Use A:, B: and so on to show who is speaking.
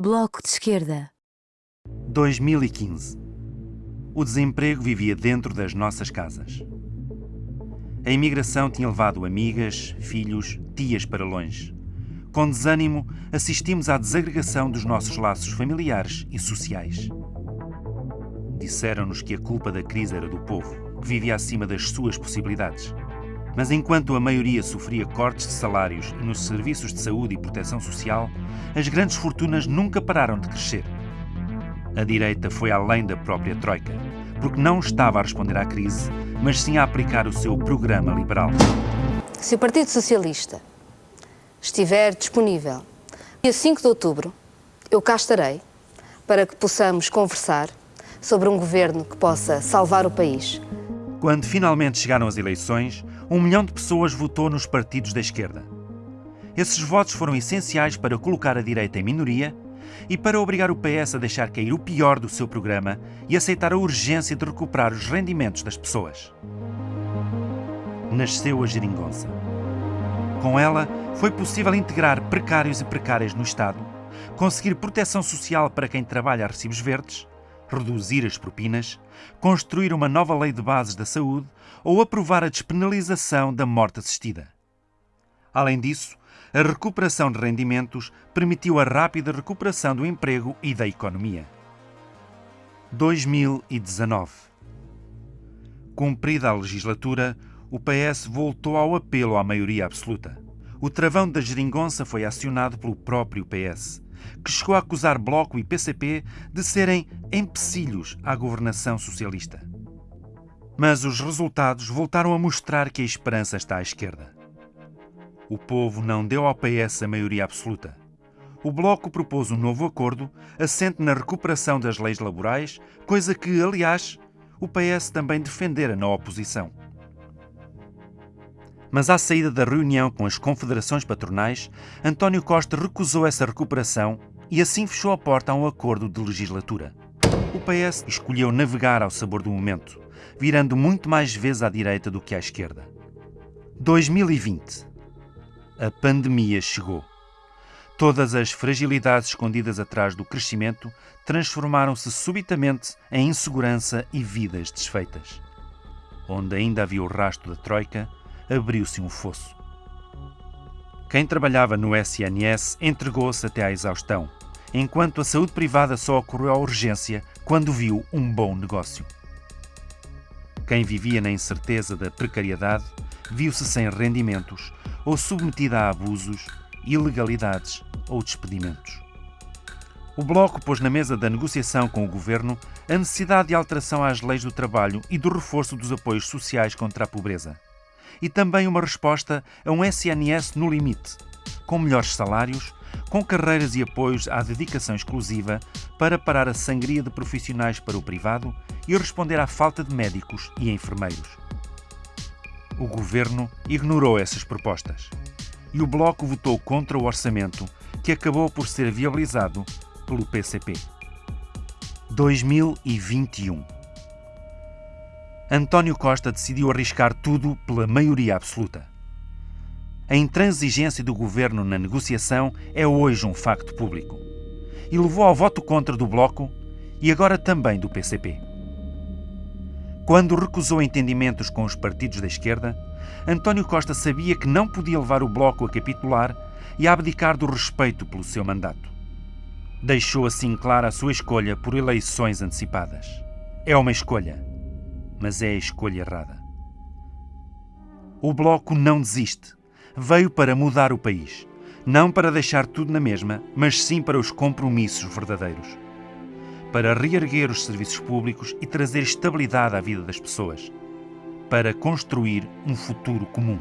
A: Bloco de Esquerda.
B: 2015. O desemprego vivia dentro das nossas casas. A imigração tinha levado amigas, filhos, tias para longe. Com desânimo, assistimos à desagregação dos nossos laços familiares e sociais. Disseram-nos que a culpa da crise era do povo, que vivia acima das suas possibilidades. Mas enquanto a maioria sofria cortes de salários e nos serviços de saúde e proteção social, as grandes fortunas nunca pararam de crescer. A direita foi além da própria Troika, porque não estava a responder à crise, mas sim a aplicar o seu programa liberal.
C: Se o Partido Socialista estiver disponível, dia 5 de outubro, eu cá estarei para que possamos conversar sobre um governo que possa salvar o país.
B: Quando finalmente chegaram as eleições, um milhão de pessoas votou nos partidos da esquerda. Esses votos foram essenciais para colocar a direita em minoria e para obrigar o PS a deixar cair o pior do seu programa e aceitar a urgência de recuperar os rendimentos das pessoas. Nasceu a geringonça. Com ela, foi possível integrar precários e precárias no Estado, conseguir proteção social para quem trabalha a recibos verdes, reduzir as propinas, construir uma nova lei de bases da saúde ou aprovar a despenalização da morte assistida. Além disso, a recuperação de rendimentos permitiu a rápida recuperação do emprego e da economia. 2019 Cumprida a legislatura, o PS voltou ao apelo à maioria absoluta. O travão da geringonça foi acionado pelo próprio PS, que chegou a acusar Bloco e PCP de serem empecilhos à governação socialista. Mas os resultados voltaram a mostrar que a esperança está à esquerda. O povo não deu ao PS a maioria absoluta. O Bloco propôs um novo acordo, assente na recuperação das leis laborais, coisa que, aliás, o PS também defendera na oposição. Mas à saída da reunião com as confederações patronais, António Costa recusou essa recuperação e assim fechou a porta a um acordo de legislatura. O PS escolheu navegar ao sabor do momento, virando muito mais vezes à direita do que à esquerda. 2020. A pandemia chegou. Todas as fragilidades escondidas atrás do crescimento transformaram-se subitamente em insegurança e vidas desfeitas. Onde ainda havia o rastro da Troika, abriu-se um fosso. Quem trabalhava no SNS entregou-se até à exaustão, enquanto a saúde privada só ocorreu à urgência quando viu um bom negócio. Quem vivia na incerteza da precariedade viu-se sem rendimentos ou submetida a abusos, ilegalidades ou despedimentos. O Bloco pôs na mesa da negociação com o governo a necessidade de alteração às leis do trabalho e do reforço dos apoios sociais contra a pobreza e também uma resposta a um SNS no limite, com melhores salários, com carreiras e apoios à dedicação exclusiva para parar a sangria de profissionais para o privado e responder à falta de médicos e enfermeiros. O governo ignorou essas propostas e o Bloco votou contra o orçamento, que acabou por ser viabilizado pelo PCP. 2021 António Costa decidiu arriscar tudo pela maioria absoluta. A intransigência do governo na negociação é hoje um facto público e levou ao voto contra do Bloco e agora também do PCP. Quando recusou entendimentos com os partidos da esquerda, António Costa sabia que não podia levar o Bloco a capitular e a abdicar do respeito pelo seu mandato. Deixou assim clara a sua escolha por eleições antecipadas. É uma escolha mas é a escolha errada. O Bloco não desiste. Veio para mudar o país. Não para deixar tudo na mesma, mas sim para os compromissos verdadeiros. Para reerguer os serviços públicos e trazer estabilidade à vida das pessoas. Para construir um futuro comum.